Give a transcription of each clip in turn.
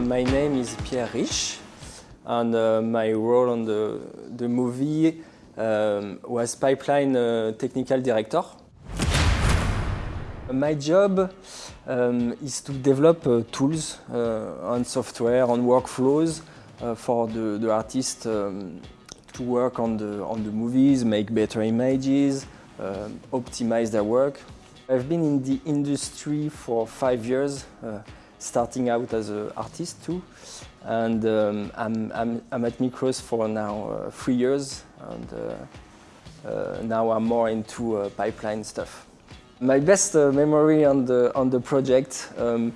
my name is Pierre Rich, and uh, my role on the, the movie um, was pipeline uh, technical director. My job um, is to develop uh, tools uh, on software, on workflows uh, for the, the artist um, to work on the, on the movies, make better images, uh, optimize their work. I've been in the industry for five years, uh, starting out as an artist too. And um, I'm, I'm, I'm, at Mikros for now uh, three years, and uh, uh, now I'm more into uh, pipeline stuff. My best memory on the, on the project um,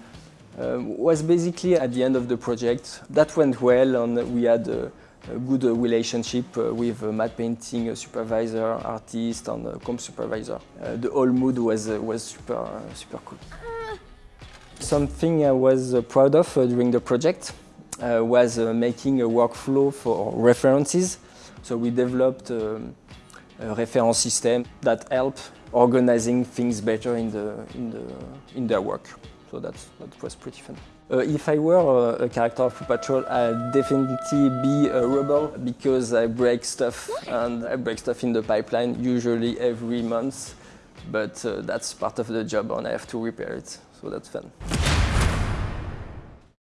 was basically at the end of the project. That went well, and we had a good relationship uh, with matte painting supervisor, artist, and comp supervisor. Uh, the whole mood was uh, was super super cool. Something I was uh, proud of uh, during the project uh, was making a workflow for references. So we developed um, a reference system that helped organizing things better in the in the in their work. So that's that was pretty fun. Uh, if I were a, a, character of Paw Patrol, I'd definitely be a rebel because I break stuff and I break stuff in the pipeline usually every month. But uh, that's part of the job and I have to repair it, so that's fun.